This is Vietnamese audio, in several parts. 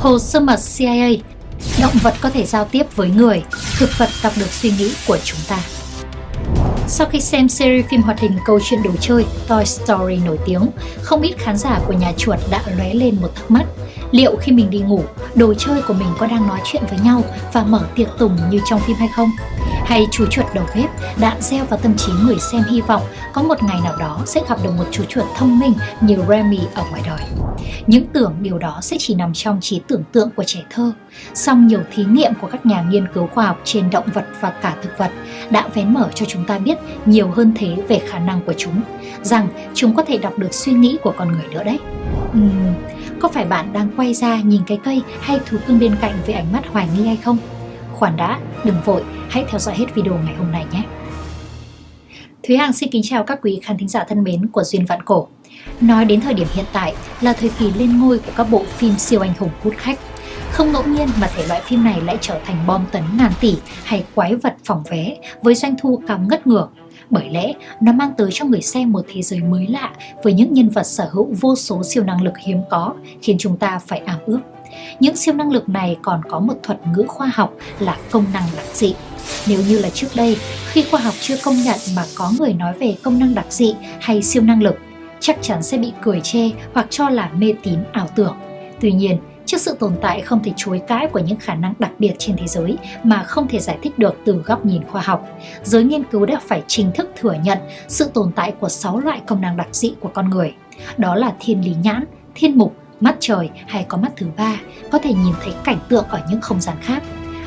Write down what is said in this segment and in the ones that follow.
Hồ sơ mật CIA Động vật có thể giao tiếp với người, thực vật đọc được suy nghĩ của chúng ta. Sau khi xem series phim hoạt hình câu chuyện đồ chơi Toy Story nổi tiếng, không ít khán giả của nhà chuột đã lóe lên một thắc mắc. Liệu khi mình đi ngủ, đồ chơi của mình có đang nói chuyện với nhau và mở tiệc tùng như trong phim hay không? Hay chú chuột đầu bếp đã gieo vào tâm trí người xem hy vọng có một ngày nào đó sẽ gặp được một chú chuột thông minh như Remy ở ngoài đời. Những tưởng điều đó sẽ chỉ nằm trong trí tưởng tượng của trẻ thơ. Song nhiều thí nghiệm của các nhà nghiên cứu khoa học trên động vật và cả thực vật đã vén mở cho chúng ta biết nhiều hơn thế về khả năng của chúng, rằng chúng có thể đọc được suy nghĩ của con người nữa đấy. Uhm, có phải bạn đang quay ra nhìn cái cây hay thú cưng bên cạnh với ánh mắt hoài nghi hay không? Khoản đã, đừng vội, hãy theo dõi hết video ngày hôm nay nhé. Thúy Hằng xin kính chào các quý khán thính giả thân mến của Duyên Vạn Cổ. Nói đến thời điểm hiện tại là thời kỳ lên ngôi của các bộ phim siêu anh hùng hút khách. Không ngẫu nhiên mà thể loại phim này lại trở thành bom tấn ngàn tỷ hay quái vật phòng vé với doanh thu cao ngất ngửa. Bởi lẽ nó mang tới cho người xem một thế giới mới lạ với những nhân vật sở hữu vô số siêu năng lực hiếm có khiến chúng ta phải ảo ước. Những siêu năng lực này còn có một thuật ngữ khoa học là công năng đặc dị. Nếu như là trước đây, khi khoa học chưa công nhận mà có người nói về công năng đặc dị hay siêu năng lực, chắc chắn sẽ bị cười chê hoặc cho là mê tín ảo tưởng. Tuy nhiên, trước sự tồn tại không thể chối cãi của những khả năng đặc biệt trên thế giới mà không thể giải thích được từ góc nhìn khoa học, giới nghiên cứu đã phải chính thức thừa nhận sự tồn tại của 6 loại công năng đặc dị của con người. Đó là thiên lý nhãn, thiên mục, mắt trời hay có mắt thứ ba, có thể nhìn thấy cảnh tượng ở những không gian khác.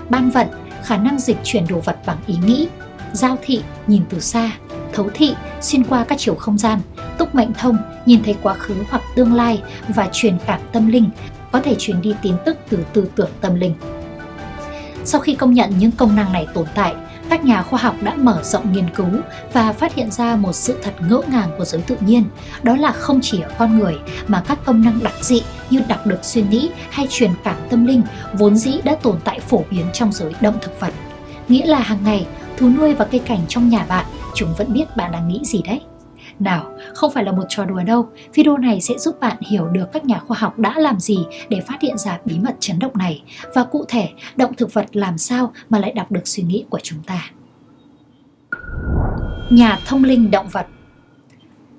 Ban vận, khả năng dịch chuyển đồ vật bằng ý nghĩ, giao thị, nhìn từ xa, thấu thị, xuyên qua các chiều không gian, túc mệnh thông, nhìn thấy quá khứ hoặc tương lai và truyền cảm tâm linh, có thể truyền đi tin tức từ tư tưởng tâm linh. Sau khi công nhận những công năng này tồn tại, các nhà khoa học đã mở rộng nghiên cứu và phát hiện ra một sự thật ngỡ ngàng của giới tự nhiên, đó là không chỉ ở con người mà các công năng đặc dị như đọc được suy nghĩ hay truyền cảm tâm linh vốn dĩ đã tồn tại phổ biến trong giới động thực vật. Nghĩa là hàng ngày, thú nuôi và cây cảnh trong nhà bạn, chúng vẫn biết bạn đang nghĩ gì đấy. Nào, không phải là một trò đùa đâu, video này sẽ giúp bạn hiểu được các nhà khoa học đã làm gì để phát hiện ra bí mật chấn động này và cụ thể động thực vật làm sao mà lại đọc được suy nghĩ của chúng ta. Nhà thông linh động vật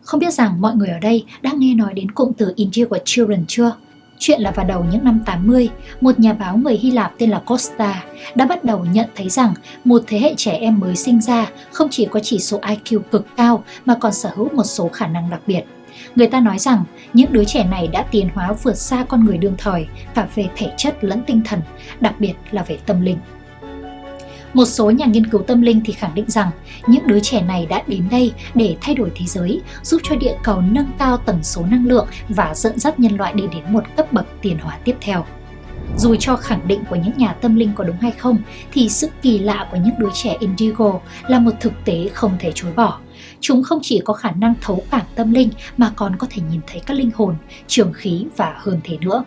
Không biết rằng mọi người ở đây đã nghe nói đến cụm từ Integral Children chưa? Chuyện là vào đầu những năm 80, một nhà báo người Hy Lạp tên là Costa đã bắt đầu nhận thấy rằng một thế hệ trẻ em mới sinh ra không chỉ có chỉ số IQ cực cao mà còn sở hữu một số khả năng đặc biệt. Người ta nói rằng những đứa trẻ này đã tiến hóa vượt xa con người đương thời cả về thể chất lẫn tinh thần, đặc biệt là về tâm linh. Một số nhà nghiên cứu tâm linh thì khẳng định rằng những đứa trẻ này đã đến đây để thay đổi thế giới, giúp cho địa cầu nâng cao tần số năng lượng và dẫn dắt nhân loại đi đến một cấp bậc tiến hóa tiếp theo. Dù cho khẳng định của những nhà tâm linh có đúng hay không, thì sự kỳ lạ của những đứa trẻ Indigo là một thực tế không thể chối bỏ. Chúng không chỉ có khả năng thấu cảm tâm linh mà còn có thể nhìn thấy các linh hồn, trường khí và hơn thế nữa.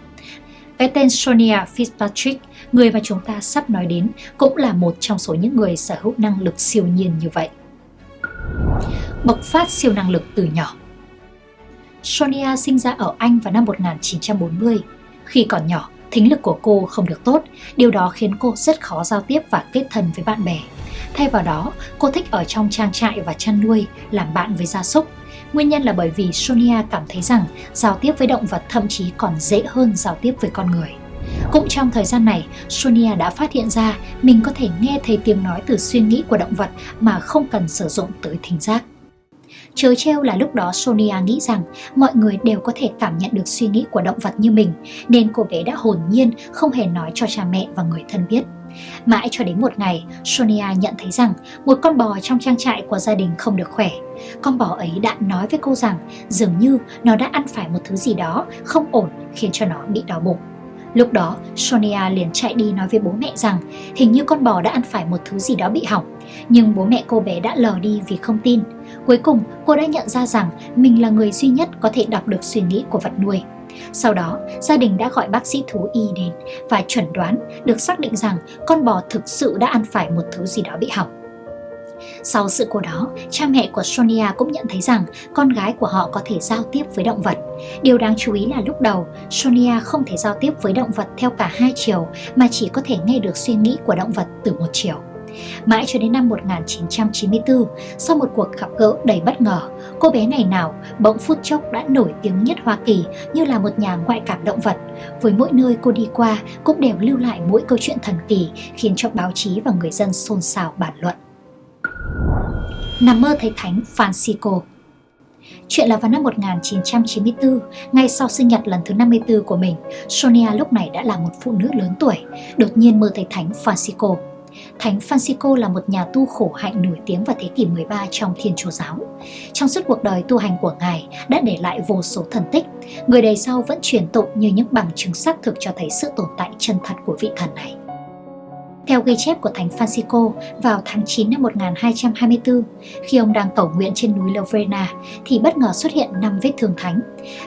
Cái tên Sonia Fitzpatrick, người mà chúng ta sắp nói đến, cũng là một trong số những người sở hữu năng lực siêu nhiên như vậy. Bộc phát siêu năng lực từ nhỏ Sonia sinh ra ở Anh vào năm 1940. Khi còn nhỏ, thính lực của cô không được tốt, điều đó khiến cô rất khó giao tiếp và kết thân với bạn bè. Thay vào đó, cô thích ở trong trang trại và chăn nuôi, làm bạn với gia súc Nguyên nhân là bởi vì Sonia cảm thấy rằng giao tiếp với động vật thậm chí còn dễ hơn giao tiếp với con người. Cũng trong thời gian này, Sonia đã phát hiện ra mình có thể nghe thấy tiếng nói từ suy nghĩ của động vật mà không cần sử dụng tới thính giác. Chớ treo là lúc đó Sonia nghĩ rằng mọi người đều có thể cảm nhận được suy nghĩ của động vật như mình, nên cô bé đã hồn nhiên không hề nói cho cha mẹ và người thân biết. Mãi cho đến một ngày, Sonia nhận thấy rằng một con bò trong trang trại của gia đình không được khỏe. Con bò ấy đã nói với cô rằng dường như nó đã ăn phải một thứ gì đó không ổn khiến cho nó bị đau bụng. Lúc đó, Sonia liền chạy đi nói với bố mẹ rằng hình như con bò đã ăn phải một thứ gì đó bị hỏng. Nhưng bố mẹ cô bé đã lờ đi vì không tin. Cuối cùng, cô đã nhận ra rằng mình là người duy nhất có thể đọc được suy nghĩ của vật nuôi. Sau đó, gia đình đã gọi bác sĩ thú y đến và chuẩn đoán được xác định rằng con bò thực sự đã ăn phải một thứ gì đó bị hỏng. Sau sự cố đó, cha mẹ của Sonia cũng nhận thấy rằng con gái của họ có thể giao tiếp với động vật. Điều đáng chú ý là lúc đầu, Sonia không thể giao tiếp với động vật theo cả hai chiều mà chỉ có thể nghe được suy nghĩ của động vật từ một chiều. Mãi cho đến năm 1994, sau một cuộc gặp gỡ đầy bất ngờ, cô bé này nào bỗng phút chốc đã nổi tiếng nhất Hoa Kỳ như là một nhà ngoại cảm động vật. Với mỗi nơi cô đi qua cũng đều lưu lại mỗi câu chuyện thần kỳ khiến cho báo chí và người dân xôn xao bàn luận. Nằm mơ thấy thánh Francisco Chuyện là vào năm 1994, ngay sau sinh nhật lần thứ 54 của mình, Sonia lúc này đã là một phụ nữ lớn tuổi, đột nhiên mơ thấy Thánh Francisco. Thánh Francisco là một nhà tu khổ hạnh nổi tiếng vào thế kỷ 13 trong Thiên Chúa giáo. Trong suốt cuộc đời tu hành của Ngài đã để lại vô số thần tích, người đời sau vẫn truyền tụng như những bằng chứng xác thực cho thấy sự tồn tại chân thật của vị thần này. Theo ghi chép của Thánh Francisco, vào tháng 9 năm 1224, khi ông đang cầu nguyện trên núi Lovrena, thì bất ngờ xuất hiện năm vết thương thánh.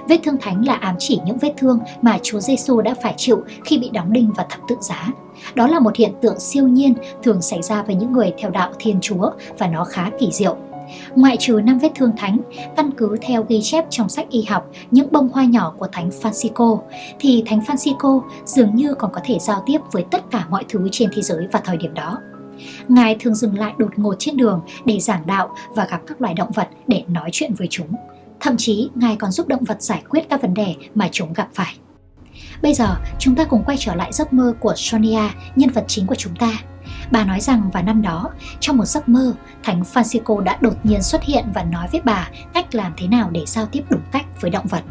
Vết thương thánh là ám chỉ những vết thương mà Chúa Giêsu đã phải chịu khi bị đóng đinh và thập tự giá. Đó là một hiện tượng siêu nhiên thường xảy ra với những người theo đạo Thiên Chúa và nó khá kỳ diệu. Ngoại trừ năm vết thương thánh, căn cứ theo ghi chép trong sách y học những bông hoa nhỏ của Thánh Francisco, thì Thánh Francisco dường như còn có thể giao tiếp với tất cả mọi thứ trên thế giới vào thời điểm đó. Ngài thường dừng lại đột ngột trên đường để giảng đạo và gặp các loài động vật để nói chuyện với chúng. Thậm chí, Ngài còn giúp động vật giải quyết các vấn đề mà chúng gặp phải. Bây giờ, chúng ta cùng quay trở lại giấc mơ của Sonia, nhân vật chính của chúng ta. Bà nói rằng vào năm đó, trong một giấc mơ, Thánh Francisco đã đột nhiên xuất hiện và nói với bà cách làm thế nào để giao tiếp đúng cách với động vật.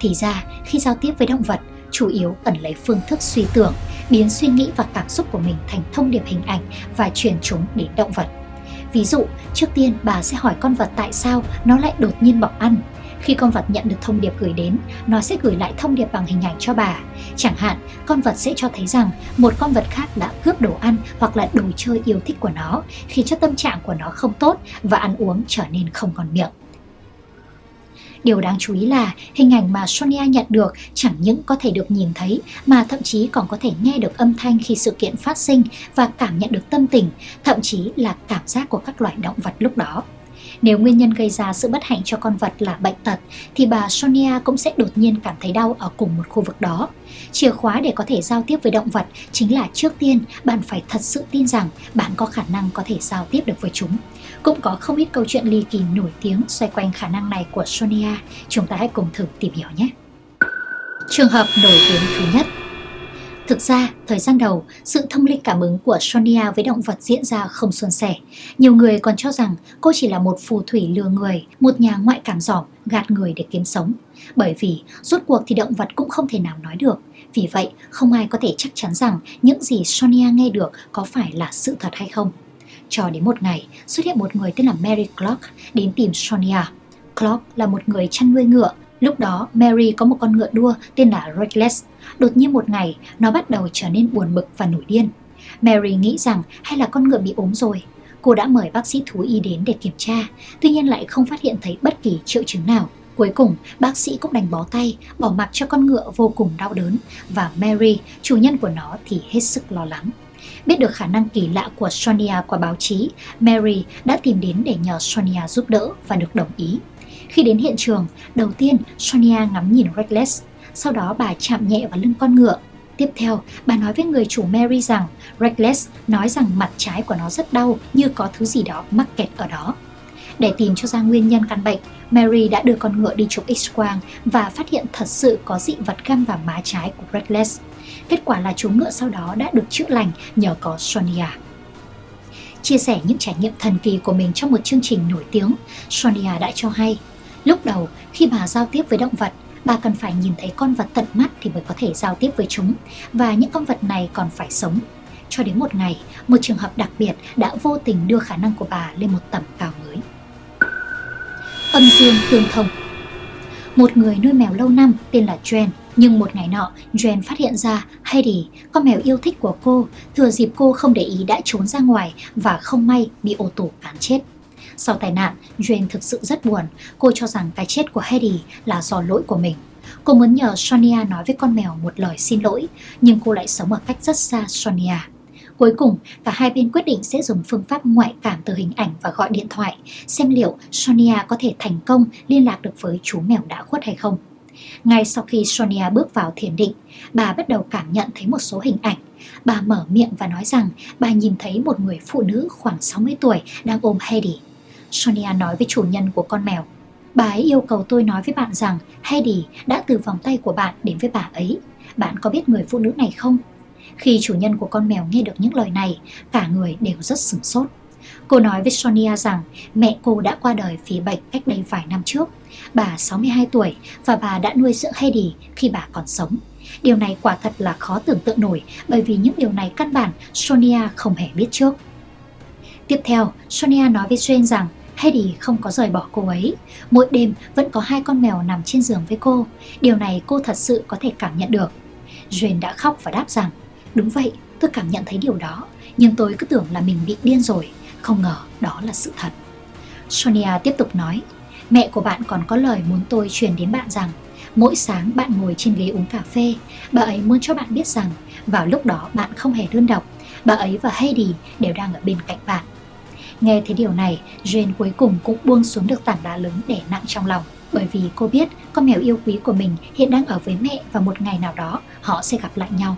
Thì ra, khi giao tiếp với động vật, chủ yếu cần lấy phương thức suy tưởng, biến suy nghĩ và cảm xúc của mình thành thông điệp hình ảnh và truyền chúng đến động vật. Ví dụ, trước tiên bà sẽ hỏi con vật tại sao nó lại đột nhiên bỏ ăn khi con vật nhận được thông điệp gửi đến, nó sẽ gửi lại thông điệp bằng hình ảnh cho bà. Chẳng hạn, con vật sẽ cho thấy rằng một con vật khác đã cướp đồ ăn hoặc là đồ chơi yêu thích của nó, khiến cho tâm trạng của nó không tốt và ăn uống trở nên không còn miệng. Điều đáng chú ý là hình ảnh mà Sonia nhận được chẳng những có thể được nhìn thấy mà thậm chí còn có thể nghe được âm thanh khi sự kiện phát sinh và cảm nhận được tâm tình, thậm chí là cảm giác của các loài động vật lúc đó. Nếu nguyên nhân gây ra sự bất hạnh cho con vật là bệnh tật, thì bà Sonia cũng sẽ đột nhiên cảm thấy đau ở cùng một khu vực đó. Chìa khóa để có thể giao tiếp với động vật chính là trước tiên bạn phải thật sự tin rằng bạn có khả năng có thể giao tiếp được với chúng. Cũng có không ít câu chuyện ly kỳ nổi tiếng xoay quanh khả năng này của Sonia. Chúng ta hãy cùng thử tìm hiểu nhé. Trường hợp nổi tiếng thứ nhất Thực ra, thời gian đầu, sự thông linh cảm ứng của Sonia với động vật diễn ra không suôn sẻ. Nhiều người còn cho rằng cô chỉ là một phù thủy lừa người, một nhà ngoại cảm giỏm, gạt người để kiếm sống. Bởi vì, rốt cuộc thì động vật cũng không thể nào nói được. Vì vậy, không ai có thể chắc chắn rằng những gì Sonia nghe được có phải là sự thật hay không. Cho đến một ngày, xuất hiện một người tên là Mary Clark đến tìm Sonia. Clark là một người chăn nuôi ngựa Lúc đó, Mary có một con ngựa đua tên là Reckless. Đột nhiên một ngày, nó bắt đầu trở nên buồn bực và nổi điên. Mary nghĩ rằng hay là con ngựa bị ốm rồi. Cô đã mời bác sĩ thú y đến để kiểm tra, tuy nhiên lại không phát hiện thấy bất kỳ triệu chứng nào. Cuối cùng, bác sĩ cũng đành bó tay, bỏ mặc cho con ngựa vô cùng đau đớn và Mary, chủ nhân của nó thì hết sức lo lắng. Biết được khả năng kỳ lạ của Sonia qua báo chí, Mary đã tìm đến để nhờ Sonia giúp đỡ và được đồng ý. Khi đến hiện trường, đầu tiên Sonia ngắm nhìn Reckless, sau đó bà chạm nhẹ vào lưng con ngựa. Tiếp theo, bà nói với người chủ Mary rằng Reckless nói rằng mặt trái của nó rất đau như có thứ gì đó mắc kẹt ở đó. Để tìm cho ra nguyên nhân căn bệnh, Mary đã đưa con ngựa đi chụp x-quang và phát hiện thật sự có dị vật găm vào má trái của Reckless. Kết quả là chú ngựa sau đó đã được chữa lành nhờ có Sonia. Chia sẻ những trải nghiệm thần kỳ của mình trong một chương trình nổi tiếng, Sonia đã cho hay Lúc đầu, khi bà giao tiếp với động vật, bà cần phải nhìn thấy con vật tận mắt thì mới có thể giao tiếp với chúng và những con vật này còn phải sống. Cho đến một ngày, một trường hợp đặc biệt đã vô tình đưa khả năng của bà lên một tầm cao mới. Âm dương tương thông Một người nuôi mèo lâu năm tên là Jen nhưng một ngày nọ, Jen phát hiện ra Heidi, con mèo yêu thích của cô, thừa dịp cô không để ý đã trốn ra ngoài và không may bị ô tô cán chết. Sau tai nạn, Jen thực sự rất buồn. Cô cho rằng cái chết của Heidi là do lỗi của mình. Cô muốn nhờ Sonia nói với con mèo một lời xin lỗi, nhưng cô lại sống ở cách rất xa Sonia. Cuối cùng, cả hai bên quyết định sẽ dùng phương pháp ngoại cảm từ hình ảnh và gọi điện thoại, xem liệu Sonia có thể thành công liên lạc được với chú mèo đã khuất hay không. Ngay sau khi Sonia bước vào thiền định, bà bắt đầu cảm nhận thấy một số hình ảnh. Bà mở miệng và nói rằng bà nhìn thấy một người phụ nữ khoảng 60 tuổi đang ôm Heidi. Sonia nói với chủ nhân của con mèo. Bà ấy yêu cầu tôi nói với bạn rằng Heidi đã từ vòng tay của bạn đến với bà ấy. Bạn có biết người phụ nữ này không? Khi chủ nhân của con mèo nghe được những lời này, cả người đều rất sửng sốt. Cô nói với Sonia rằng mẹ cô đã qua đời vì bệnh cách đây vài năm trước. Bà 62 tuổi và bà đã nuôi dưỡng Heidi khi bà còn sống. Điều này quả thật là khó tưởng tượng nổi bởi vì những điều này căn bản Sonia không hề biết trước. Tiếp theo, Sonia nói với Jane rằng Heidi không có rời bỏ cô ấy. Mỗi đêm vẫn có hai con mèo nằm trên giường với cô. Điều này cô thật sự có thể cảm nhận được. Jane đã khóc và đáp rằng Đúng vậy, tôi cảm nhận thấy điều đó, nhưng tôi cứ tưởng là mình bị điên rồi, không ngờ đó là sự thật. Sonia tiếp tục nói, mẹ của bạn còn có lời muốn tôi truyền đến bạn rằng mỗi sáng bạn ngồi trên ghế uống cà phê, bà ấy muốn cho bạn biết rằng vào lúc đó bạn không hề đơn độc, bà ấy và Heidi đều đang ở bên cạnh bạn. Nghe thấy điều này, Jane cuối cùng cũng buông xuống được tảng đá lớn để nặng trong lòng bởi vì cô biết con mèo yêu quý của mình hiện đang ở với mẹ và một ngày nào đó họ sẽ gặp lại nhau.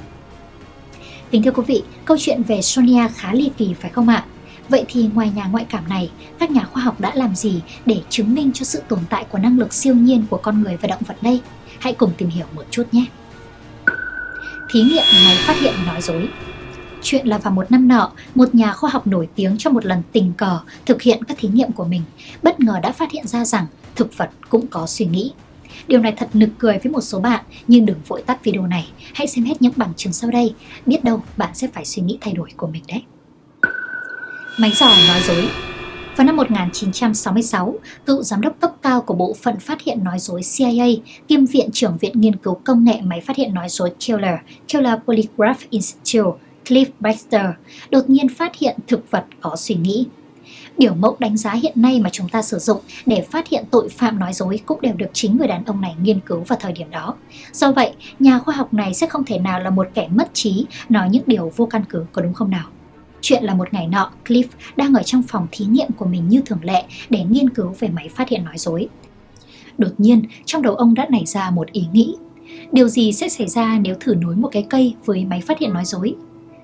Kính thưa quý vị, câu chuyện về Sonia khá ly kỳ phải không ạ? Vậy thì ngoài nhà ngoại cảm này, các nhà khoa học đã làm gì để chứng minh cho sự tồn tại của năng lực siêu nhiên của con người và động vật đây? Hãy cùng tìm hiểu một chút nhé! Thí nghiệm máy phát hiện nói dối Chuyện là vào một năm nọ, một nhà khoa học nổi tiếng trong một lần tình cờ thực hiện các thí nghiệm của mình, bất ngờ đã phát hiện ra rằng thực vật cũng có suy nghĩ. Điều này thật nực cười với một số bạn, nhưng đừng vội tắt video này. Hãy xem hết những bằng chứng sau đây, biết đâu bạn sẽ phải suy nghĩ thay đổi của mình đấy. Máy giỏi nói dối vào năm 1966, cựu giám đốc cấp cao của Bộ phận Phát hiện nói dối CIA, kiêm Viện trưởng Viện Nghiên cứu Công nghệ Máy phát hiện nói dối Keller, Keller Polygraph Institute, Cliff Baxter, đột nhiên phát hiện thực vật có suy nghĩ. Biểu mẫu đánh giá hiện nay mà chúng ta sử dụng để phát hiện tội phạm nói dối cũng đều được chính người đàn ông này nghiên cứu vào thời điểm đó. Do vậy, nhà khoa học này sẽ không thể nào là một kẻ mất trí nói những điều vô căn cứ có đúng không nào? Chuyện là một ngày nọ, Cliff đang ở trong phòng thí nghiệm của mình như thường lệ để nghiên cứu về máy phát hiện nói dối. Đột nhiên, trong đầu ông đã nảy ra một ý nghĩ. Điều gì sẽ xảy ra nếu thử nối một cái cây với máy phát hiện nói dối?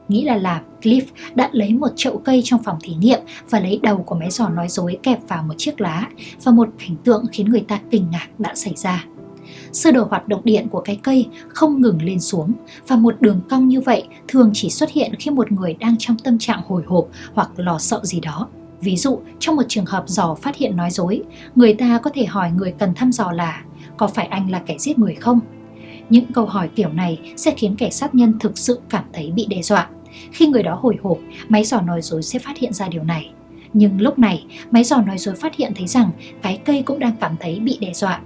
Nghĩ là làm, Cliff đã lấy một chậu cây trong phòng thí nghiệm và lấy đầu của máy giò nói dối kẹp vào một chiếc lá và một cảnh tượng khiến người ta kinh ngạc đã xảy ra. Sơ đồ hoạt động điện của cái cây không ngừng lên xuống và một đường cong như vậy thường chỉ xuất hiện khi một người đang trong tâm trạng hồi hộp hoặc lo sợ gì đó. Ví dụ, trong một trường hợp dò phát hiện nói dối, người ta có thể hỏi người cần thăm dò là có phải anh là kẻ giết người không? Những câu hỏi kiểu này sẽ khiến kẻ sát nhân thực sự cảm thấy bị đe dọa. Khi người đó hồi hộp, máy dò nói dối sẽ phát hiện ra điều này. Nhưng lúc này, máy dò nói dối phát hiện thấy rằng cái cây cũng đang cảm thấy bị đe dọa.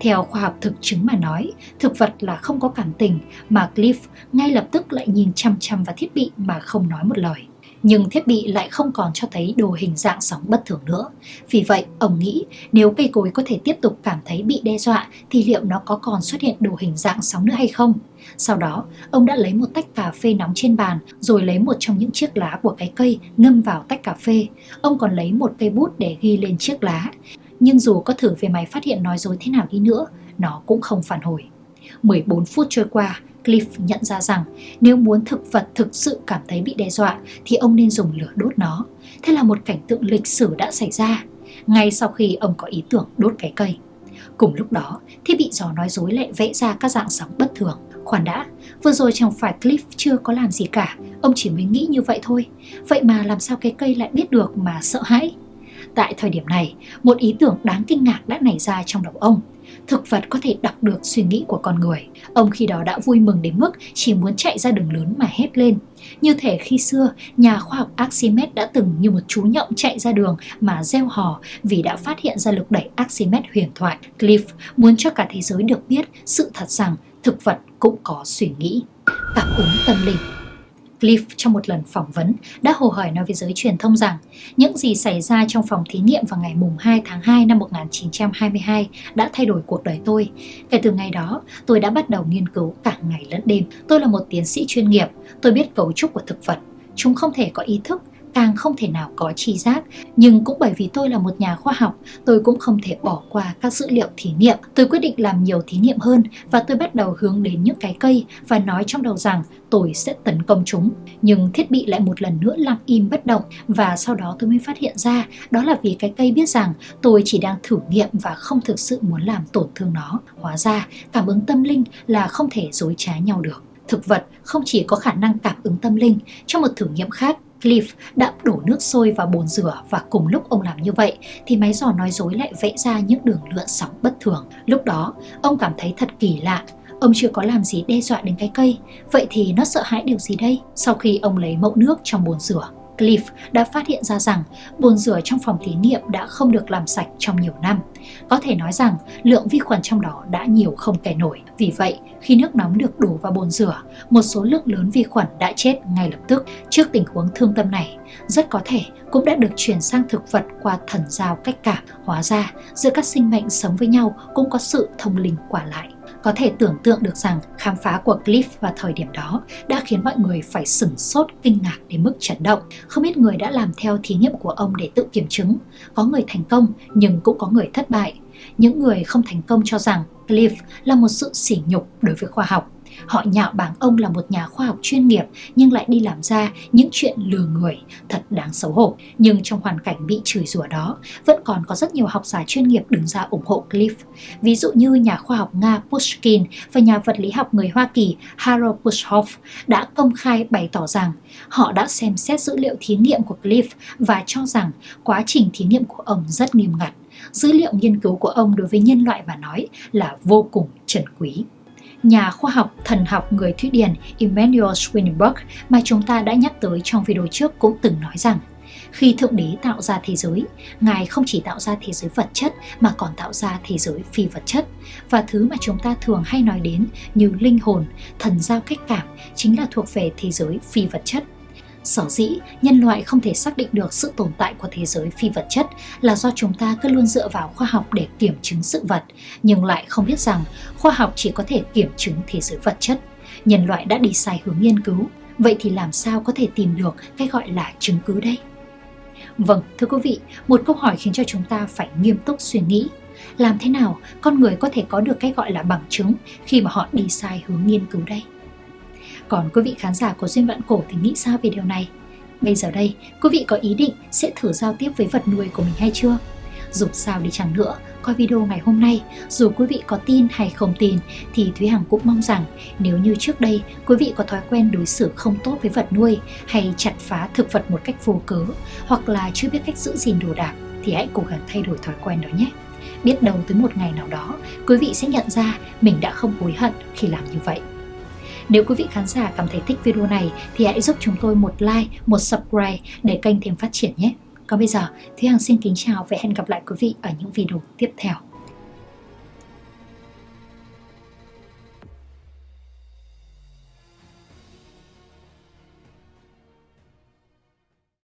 Theo khoa học thực chứng mà nói, thực vật là không có cảm tình mà Cliff ngay lập tức lại nhìn chăm chăm vào thiết bị mà không nói một lời nhưng thiết bị lại không còn cho thấy đồ hình dạng sóng bất thường nữa. Vì vậy, ông nghĩ nếu cây cối có thể tiếp tục cảm thấy bị đe dọa thì liệu nó có còn xuất hiện đồ hình dạng sóng nữa hay không? Sau đó, ông đã lấy một tách cà phê nóng trên bàn rồi lấy một trong những chiếc lá của cái cây ngâm vào tách cà phê. Ông còn lấy một cây bút để ghi lên chiếc lá. Nhưng dù có thử về máy phát hiện nói dối thế nào đi nữa, nó cũng không phản hồi. 14 phút trôi qua, Cliff nhận ra rằng nếu muốn thực vật thực sự cảm thấy bị đe dọa thì ông nên dùng lửa đốt nó. Thế là một cảnh tượng lịch sử đã xảy ra, ngay sau khi ông có ý tưởng đốt cái cây. Cùng lúc đó, thiết bị dò nói dối lại vẽ ra các dạng sóng bất thường. Khoan đã, vừa rồi chẳng phải Cliff chưa có làm gì cả, ông chỉ mới nghĩ như vậy thôi. Vậy mà làm sao cái cây lại biết được mà sợ hãi? Tại thời điểm này, một ý tưởng đáng kinh ngạc đã nảy ra trong đầu ông thực vật có thể đọc được suy nghĩ của con người. Ông khi đó đã vui mừng đến mức chỉ muốn chạy ra đường lớn mà hét lên. Như thể khi xưa, nhà khoa học Archimedes đã từng như một chú nhộng chạy ra đường mà gieo hò vì đã phát hiện ra lực đẩy Archimedes huyền thoại. Cliff muốn cho cả thế giới được biết sự thật rằng thực vật cũng có suy nghĩ. Cảm ứng tâm linh Cliff trong một lần phỏng vấn đã hồ hởi nói với giới truyền thông rằng những gì xảy ra trong phòng thí nghiệm vào ngày mùng 2 tháng 2 năm 1922 đã thay đổi cuộc đời tôi. Kể từ ngày đó, tôi đã bắt đầu nghiên cứu cả ngày lẫn đêm. Tôi là một tiến sĩ chuyên nghiệp, tôi biết cấu trúc của thực vật. chúng không thể có ý thức càng không thể nào có tri giác. Nhưng cũng bởi vì tôi là một nhà khoa học, tôi cũng không thể bỏ qua các dữ liệu thí nghiệm. Tôi quyết định làm nhiều thí nghiệm hơn và tôi bắt đầu hướng đến những cái cây và nói trong đầu rằng tôi sẽ tấn công chúng. Nhưng thiết bị lại một lần nữa lặng im bất động và sau đó tôi mới phát hiện ra đó là vì cái cây biết rằng tôi chỉ đang thử nghiệm và không thực sự muốn làm tổn thương nó. Hóa ra, cảm ứng tâm linh là không thể dối trá nhau được. Thực vật không chỉ có khả năng cảm ứng tâm linh, trong một thử nghiệm khác, Cliff đã đổ nước sôi vào bồn rửa và cùng lúc ông làm như vậy thì máy dò nói dối lại vẽ ra những đường lượn sóng bất thường. Lúc đó, ông cảm thấy thật kỳ lạ. Ông chưa có làm gì đe dọa đến cái cây, vậy thì nó sợ hãi điều gì đây? Sau khi ông lấy mẫu nước trong bồn rửa, Cliff đã phát hiện ra rằng bồn rửa trong phòng thí nghiệm đã không được làm sạch trong nhiều năm. Có thể nói rằng lượng vi khuẩn trong đó đã nhiều không kể nổi. Vì vậy, khi nước nóng được đổ vào bồn rửa, một số lượng lớn vi khuẩn đã chết ngay lập tức. Trước tình huống thương tâm này, rất có thể cũng đã được chuyển sang thực vật qua thần giao cách cảm. Hóa ra, giữa các sinh mệnh sống với nhau cũng có sự thông linh quả lại. Có thể tưởng tượng được rằng khám phá của Cliff vào thời điểm đó đã khiến mọi người phải sửng sốt, kinh ngạc đến mức chấn động. Không ít người đã làm theo thí nghiệm của ông để tự kiểm chứng. Có người thành công, nhưng cũng có người thất bại. Những người không thành công cho rằng Cliff là một sự sỉ nhục đối với khoa học. Họ nhạo báng ông là một nhà khoa học chuyên nghiệp nhưng lại đi làm ra những chuyện lừa người, thật đáng xấu hổ. Nhưng trong hoàn cảnh bị chửi rủa đó, vẫn còn có rất nhiều học giả chuyên nghiệp đứng ra ủng hộ Cliff. Ví dụ như nhà khoa học Nga Pushkin và nhà vật lý học người Hoa Kỳ Harold Bushhoff đã công khai bày tỏ rằng họ đã xem xét dữ liệu thí nghiệm của Cliff và cho rằng quá trình thí nghiệm của ông rất nghiêm ngặt. Dữ liệu nghiên cứu của ông đối với nhân loại mà nói là vô cùng trân quý nhà khoa học thần học người Thụy Điển Immanuel Swedenborg mà chúng ta đã nhắc tới trong video trước cũng từng nói rằng khi Thượng Đế tạo ra thế giới, Ngài không chỉ tạo ra thế giới vật chất mà còn tạo ra thế giới phi vật chất. Và thứ mà chúng ta thường hay nói đến như linh hồn, thần giao cách cảm chính là thuộc về thế giới phi vật chất. Sở dĩ nhân loại không thể xác định được sự tồn tại của thế giới phi vật chất là do chúng ta cứ luôn dựa vào khoa học để kiểm chứng sự vật, nhưng lại không biết rằng khoa học chỉ có thể kiểm chứng thế giới vật chất. Nhân loại đã đi sai hướng nghiên cứu, vậy thì làm sao có thể tìm được cái gọi là chứng cứ đây? Vâng, thưa quý vị, một câu hỏi khiến cho chúng ta phải nghiêm túc suy nghĩ. Làm thế nào con người có thể có được cái gọi là bằng chứng khi mà họ đi sai hướng nghiên cứu đây? Còn quý vị khán giả của Duyên Vạn Cổ thì nghĩ sao về điều này? Bây giờ đây, quý vị có ý định sẽ thử giao tiếp với vật nuôi của mình hay chưa? Dù sao đi chẳng nữa, coi video ngày hôm nay, dù quý vị có tin hay không tin, thì Thúy Hằng cũng mong rằng nếu như trước đây quý vị có thói quen đối xử không tốt với vật nuôi hay chặt phá thực vật một cách vô cớ, hoặc là chưa biết cách giữ gìn đồ đạc, thì hãy cố gắng thay đổi thói quen đó nhé. Biết đâu tới một ngày nào đó, quý vị sẽ nhận ra mình đã không hối hận khi làm như vậy. Nếu quý vị khán giả cảm thấy thích video này thì hãy giúp chúng tôi một like, một subscribe để kênh thêm phát triển nhé. Còn bây giờ, Thúy Hằng xin kính chào và hẹn gặp lại quý vị ở những video tiếp theo.